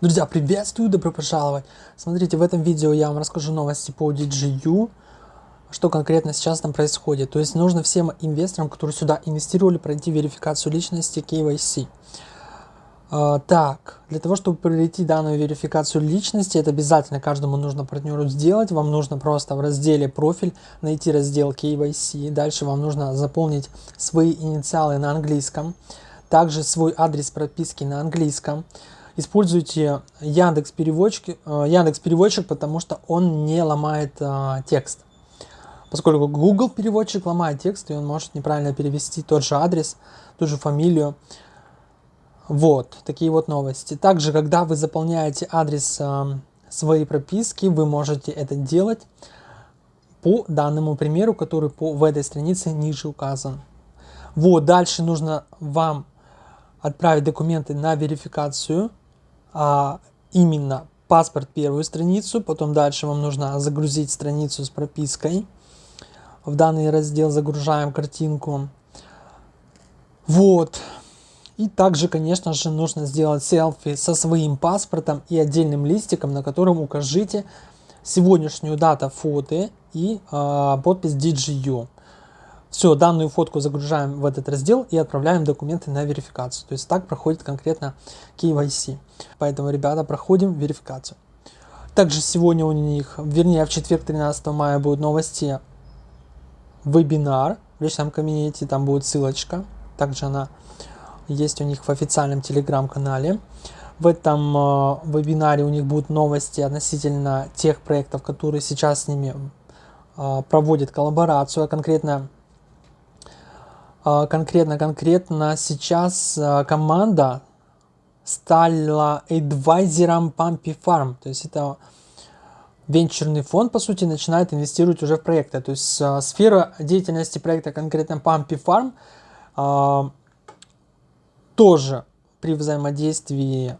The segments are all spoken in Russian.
Друзья, приветствую, добро пожаловать! Смотрите, в этом видео я вам расскажу новости по DGU, что конкретно сейчас там происходит. То есть нужно всем инвесторам, которые сюда инвестировали, пройти верификацию личности KYC. Uh, так, для того, чтобы пройти данную верификацию личности, это обязательно каждому нужно партнеру сделать. Вам нужно просто в разделе профиль найти раздел KYC. Дальше вам нужно заполнить свои инициалы на английском. Также свой адрес прописки на английском используйте Яндекс переводчик, э, Яндекс переводчик, потому что он не ломает а, текст. Поскольку Google переводчик ломает текст, и он может неправильно перевести тот же адрес, ту же фамилию. Вот, такие вот новости. Также, когда вы заполняете адрес а, своей прописки, вы можете это делать по данному примеру, который по, в этой странице ниже указан. Вот, дальше нужно вам отправить документы на верификацию а именно паспорт первую страницу, потом дальше вам нужно загрузить страницу с пропиской. В данный раздел загружаем картинку. Вот. И также, конечно же, нужно сделать селфи со своим паспортом и отдельным листиком, на котором укажите сегодняшнюю дату фото и э, подпись DGU. Все, данную фотку загружаем в этот раздел и отправляем документы на верификацию. То есть так проходит конкретно KYC. Поэтому, ребята, проходим верификацию. Также сегодня у них, вернее в четверг 13 мая будут новости вебинар в личном кабинете, там будет ссылочка. Также она есть у них в официальном телеграм-канале. В этом э, вебинаре у них будут новости относительно тех проектов, которые сейчас с ними э, проводят коллаборацию, а конкретно а, конкретно, конкретно сейчас а, команда стала адвайзером Pumpy Farm. То есть это венчурный фонд, по сути, начинает инвестировать уже в проекты. То есть а, сфера деятельности проекта конкретно Pumpy Farm тоже при взаимодействии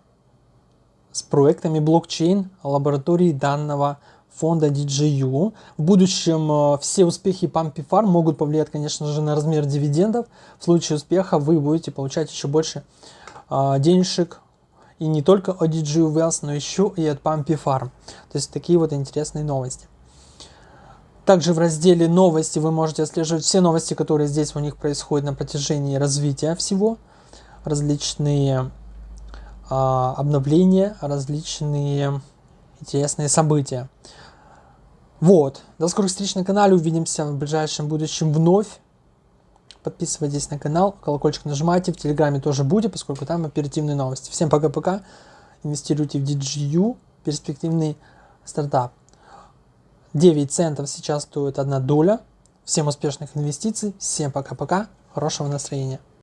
с проектами блокчейн лаборатории данного фонда DJU. В будущем э, все успехи Pumpy Farm могут повлиять, конечно же, на размер дивидендов. В случае успеха вы будете получать еще больше э, денежек. И не только от DJU Wells, но еще и от Pumpy Farm. То есть такие вот интересные новости. Также в разделе новости вы можете отслеживать все новости, которые здесь у них происходят на протяжении развития всего. Различные э, обновления, различные интересные события. Вот. До скорых встреч на канале. Увидимся в ближайшем будущем вновь. Подписывайтесь на канал, колокольчик нажимайте. В Телеграме тоже будет, поскольку там оперативные новости. Всем пока-пока. Инвестируйте в DGU. Перспективный стартап. 9 центов сейчас стоит одна доля. Всем успешных инвестиций. Всем пока-пока. Хорошего настроения.